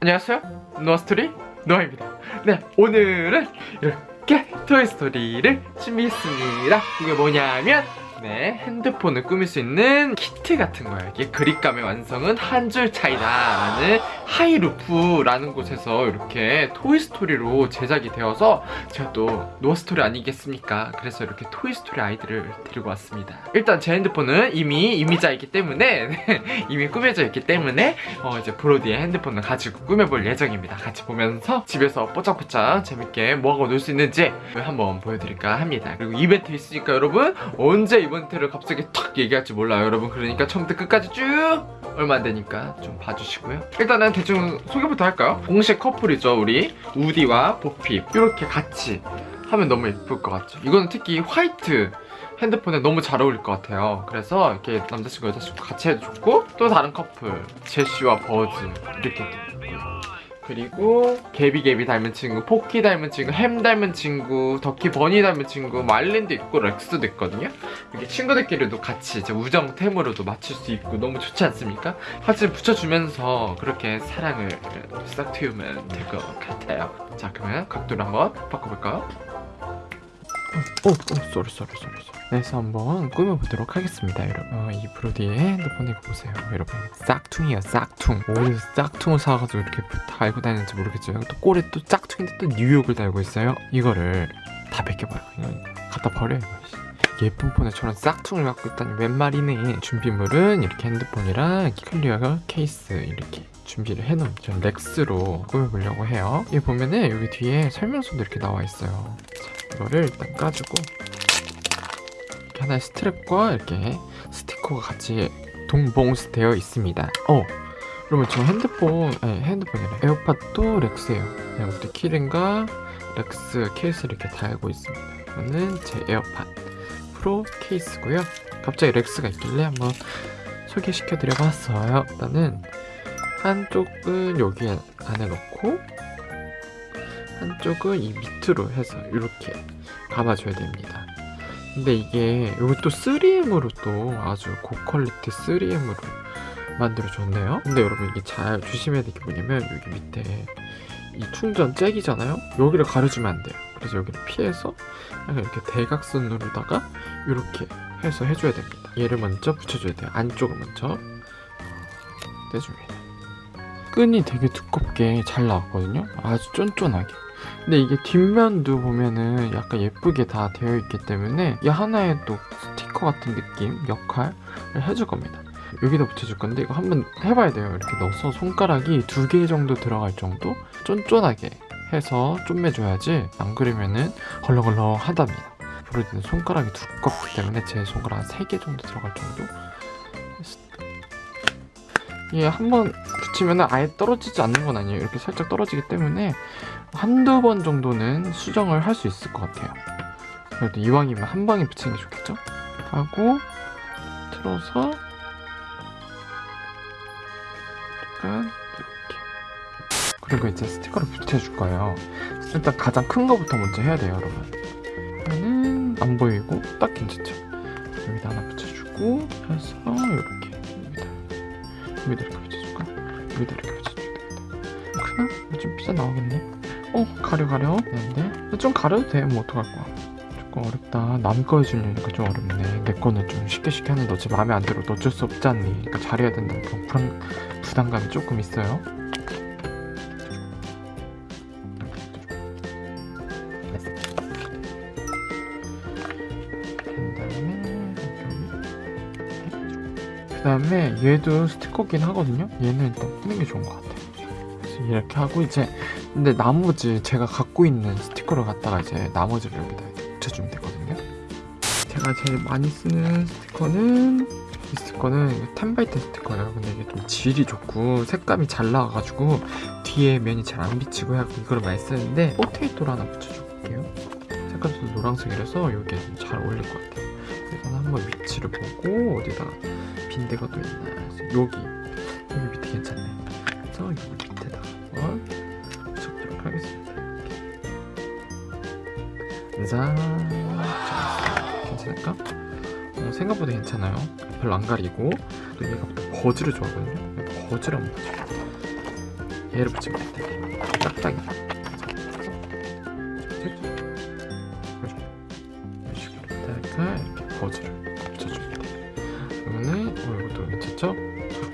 안녕하세요. 노아스토리 노아입니다. 네 오늘은 이렇게 토이스토리를 준비했습니다. 이게 뭐냐면 네 핸드폰을 꾸밀 수 있는 키트 같은 거예요. 이게 그립감의 완성은 한 줄 차이다 라는 하이루프라는 곳에서 이렇게 토이스토리로 제작이 되어서 제가 또 노아스토리 아니겠습니까? 그래서 이렇게 토이스토리 아이들을 데리고 왔습니다. 일단 제 핸드폰은 이미 이미자이기 때문에 네, 이미 꾸며져 있기 때문에 어, 이제 브로디의 핸드폰을 가지고 꾸며볼 예정입니다. 같이 보면서 집에서 뽀짝뽀짝 재밌게 뭐하고 놀 수 있는지 한번 보여드릴까 합니다. 그리고 이벤트 있으니까 여러분 언제 이 벤트를 갑자기 탁 얘기할지 몰라요. 여러분 그러니까 처음부터 끝까지 쭉 얼마 안 되니까 좀 봐주시고요. 일단은 대충 소개부터 할까요? 공식 커플이죠 우리. 우디와 보핍 이렇게 같이 하면 너무 예쁠 것 같죠? 이거는 특히 화이트 핸드폰에 너무 잘 어울릴 것 같아요. 그래서 이렇게 남자친구 여자친구 같이 해도 좋고 또 다른 커플 제시와 버즈. 이렇게 그리고 개비개비 닮은 친구, 포키 닮은 친구, 햄 닮은 친구, 덕키 버니 닮은 친구, 말린도 있고 렉스도 있거든요 이렇게 친구들끼리도 같이 이제 우정템으로도 맞출 수 있고 너무 좋지 않습니까? 사진 붙여주면서 그렇게 사랑을 싹 틔우면 될 것 같아요 자 그러면 각도를 한번 바꿔볼까요? 오, 오, sorry, sorry, sorry, sorry. 그래서 한번 꾸며보도록 하겠습니다, 여러분. 어, 이 브로디의 핸드폰 이거 보세요, 여러분. 짝퉁이에요, 짝퉁. 어디서 짝퉁을 사가지고 이렇게 달고 다니는지 모르겠지만 또 꼴에 또 짝퉁인데 또 뉴욕을 달고 있어요. 이거를 다 벗겨봐요. 이거 갖다 버려요, 이거. 씨. 예쁜 폰에 저런 짝퉁을 갖고 있다니 웬 말이네. 준비물은 이렇게 핸드폰이랑 clear 케이스 이렇게 준비를 해놓은 전 렉스로 꾸며보려고 해요. 여기 보면은 여기 뒤에 설명서도 이렇게 나와 있어요. 자, 이거를 일단 까주고 이렇게 하나의 스트랩과 이렇게 스티커가 같이 동봉스 되어 있습니다. 어, 그러면 저 핸드폰, 아니 핸드폰이래. 에어팟도 렉스예요. 네, 이것도 keyring과 렉스 케이스를 이렇게 달고 있습니다. 이거는 제 에어팟 프로 케이스고요. 갑자기 렉스가 있길래 한번 소개시켜 드려봤어요. 일단은 한쪽은 여기 안에 넣고 한쪽은 이 밑으로 해서 이렇게 감아줘야 됩니다. 근데 이게 이것도 3M으로 또 아주 고퀄리티 3M으로 만들어줬네요. 근데 여러분 이게 잘 조심해야 될 게 뭐냐면 여기 밑에 이 충전 잭이잖아요. 여기를 가려주면 안 돼요. 그래서 여기를 피해서 이렇게 대각선으로다가 이렇게 해서 해줘야 됩니다. 얘를 먼저 붙여줘야 돼요. 안쪽을 먼저 떼줍니다. 끈이 되게 두껍게 잘 나왔거든요. 아주 쫀쫀하게. 근데 이게 뒷면도 보면은 약간 예쁘게 다 되어 있기 때문에 이 하나의 또 스티커 같은 느낌, 역할을 해줄 겁니다. 여기다 붙여줄 건데 이거 한번 해봐야 돼요. 이렇게 넣어서 손가락이 두 개 정도 들어갈 정도 쫀쫀하게 해서 좀매줘야지 안 그러면은 헐렁헐렁 하답니다. 브로디는 손가락이 두껍기 때문에 제 손가락 한 3개 정도 들어갈 정도 이게 한번 붙이면 아예 떨어지지 않는 건 아니에요. 이렇게 살짝 떨어지기 때문에 한두 번 정도는 수정을 할 수 있을 것 같아요. 그래도 이왕이면 한 방에 붙이는 게 좋겠죠? 하고 틀어서 그리고 이제 스티커를 붙여줄 거예요. 일단 가장 큰 거부터 먼저 해야 돼요, 여러분. 하나는 안 보이고 딱 괜찮죠? 여기다 하나 붙여주고 해서 이렇게 여기다 여기다 이렇게 붙여줄까? 여기다 이렇게 붙여줘야 되겠다. 크나? 좀 삐져 나오겠네. 어 가려 가려 되는데 좀 가려도 돼. 뭐 어떡할 거야. 조금 어렵다. 남 거 해주려니까 좀 어렵네. 내 거는 좀 쉽게 쉽게 하는데 어차피 마음에 안 들어도 어쩔 수 없지 않니? 그러니까 잘해야 된다는 그런 부담감이 조금 있어요. 다음에 얘도 스티커긴 하거든요. 얘는 일단 뿌는 게 좋은 것 같아요. 그래서 이렇게 하고 이제 근데 나머지 제가 갖고 있는 스티커를 갖다가 이제 나머지를 여기다 붙여주면 되거든요. 제가 제일 많이 쓰는 스티커는 이 스티커는 텐바이트 스티커예요. 근데 이게 좀 질이 좋고 색감이 잘 나와가지고 뒤에 면이 잘 안 비치고 하고 이거를 많이 쓰는데 포테이토를 하나 붙여줄게요. 색감도 노란색이라서 이게 좀잘 어울릴 것 같아요. 일단 한번 위치를 보고 어디다가 빈 데가 또 있나 여기. 여기 밑에 괜찮네. 그래서 여기 밑에다가 한번 붙여보도록 하겠습니다. 좋았어. 괜찮을까? 어, 생각보다 괜찮아요. 별로 안 가리고. 또 얘가 또 버즈를 좋아하거든요. 버즈를 한번 얘를 붙이면 될 텐데 딱딱이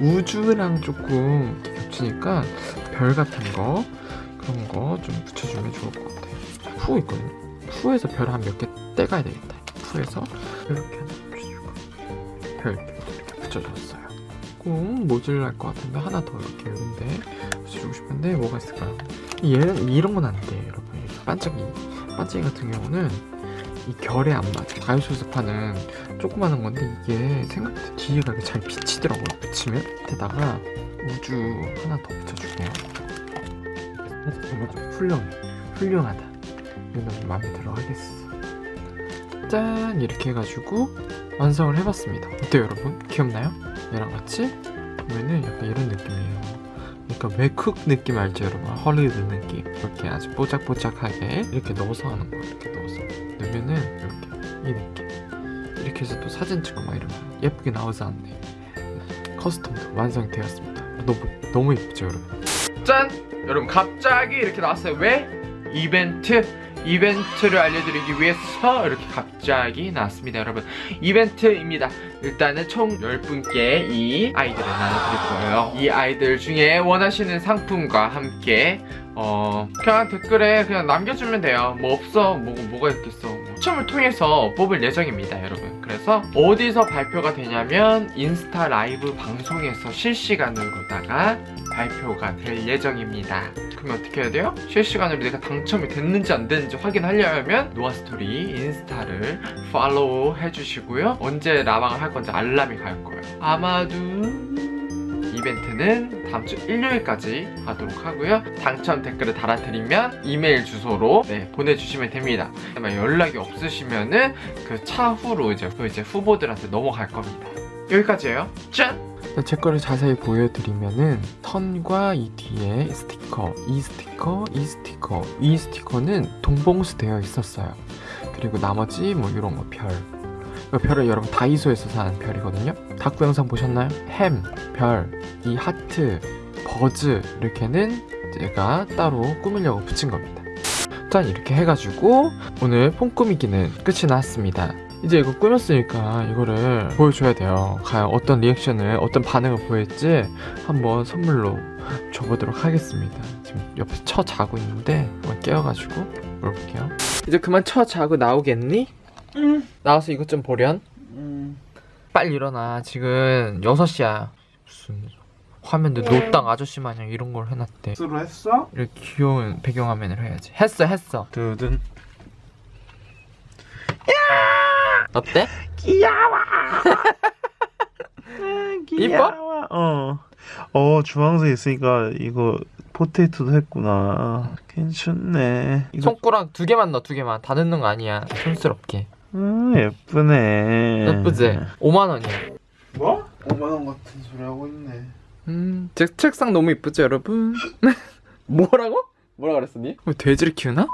우주랑 조금 겹치니까 별 같은 거 그런 거 좀 붙여주면 좋을 것 같아요. 푸 있거든요. 푸에서 별 한 몇 개 떼가야 되겠다. 푸에서 이렇게 하나 붙여주고 별 이렇게 붙여줬어요. 꼭 모자랄 것 같은데 하나 더 이렇게 이런데 붙여주고 싶은데 뭐가 있을까요? 얘는 이런 건 안 돼요 여러분. 반짝이 반짝이 같은 경우는 이 결에 안 맞아. 가요쇼에서 파는 조그마한 건데 이게 생각보다 뒤에가 잘 비치더라고요. 붙이면? 밑에다가 우주 하나 더 붙여줄게요. 이거 좀 훌륭해. 훌륭하다. 이거 너무 마음에 들어 하겠어. 짠! 이렇게 해가지고 완성을 해봤습니다. 어때요 여러분? 귀엽나요? 얘랑 같이? 보면은 약간 이런 느낌이에요. 약간 웨쿡 느낌 알죠 여러분? 헐리우드 느낌. 이렇게 아주 뽀짝뽀짝하게 이렇게 넣어서 하는 거. 이렇게 넣으면은 이렇게 이 느낌 이렇게 해서 또 사진 찍고 막 이러면 예쁘게 나오지 않네. 커스텀도 완성되었습니다. 너무 너무 예쁘죠 여러분? 짠! 여러분 갑자기 이렇게 나왔어요. 왜? 이벤트? 이벤트를 알려드리기 위해서 이렇게 갑자기 나왔습니다 여러분. 이벤트입니다. 일단은 총 10분께 이 아이들을 나눠드릴 거예요. 이 아이들 중에 원하시는 상품과 함께 어 그냥 댓글에 그냥 남겨주면 돼요. 뭐 없어. 뭐, 뭐가 있겠어. 뭐 추첨을 통해서 뽑을 예정입니다 여러분. 그래서 어디서 발표가 되냐면 인스타 라이브 방송에서 실시간으로다가 발표가 될 예정입니다. 그러면 어떻게 해야 돼요? 실시간으로 내가 당첨이 됐는지 안 됐는지 확인하려면 노아스토리 인스타를 follow 해주시고요. 언제 라방을 할 건지 알람이 갈 거예요. 아마도 이벤트는 다음 주 일요일까지 하도록 하고요 당첨 댓글을 달아드리면 이메일 주소로 네, 보내주시면 됩니다 연락이 없으시면 은 그 차후로 이제 그 이제 후보들한테 넘어갈 겁니다 여기까지예요 짠! 제 거를 자세히 보여드리면은 턴과 이 뒤에 스티커, 이 스티커, 이 스티커, 이 스티커는 동봉수 되어 있었어요. 그리고 나머지 뭐 이런 거 별. 이 별을 여러분 다이소에서 사는 별이거든요. 다꾸 영상 보셨나요? 햄, 별, 이 하트, 버즈 이렇게는 제가 따로 꾸미려고 붙인 겁니다. 짠 이렇게 해가지고 오늘 폼 꾸미기는 끝이 났습니다. 이제 이거 꾸몄으니까 이거를 보여줘야 돼요. 과연 어떤 리액션을, 어떤 반응을 보일지 한번 선물로 줘보도록 하겠습니다. 지금 옆에서 쳐 자고 있는데 한번 깨워가지고 물어볼게요. 이제 그만 쳐 자고 나오겠니? 응. 나와서 이것 좀 보련. 음. 빨리 일어나. 지금 6시야. 무슨 화면도 노땅 아저씨 마냥 이런 걸 해놨대. 수로 했어? 이렇게 귀여운 배경화면을 해야지. 했어, 했어. 두둔. 어때? 귀여워. 이뻐? 어. 어 주황색 있으니까 이거 포테이토도 했구나. 괜찮네. 이거 손가락 두 개만 넣어, 두 개만. 다 넣는 거 아니야. 촌스럽게. 음 예쁘네. 예쁘지? 5만 원이야. 뭐? 5만 원 같은 소리 하고 있네. 음, 제 책상 너무 이쁘죠, 여러분? 뭐라고? 뭐라 그랬어, 니? 뭐 돼지를 키우나?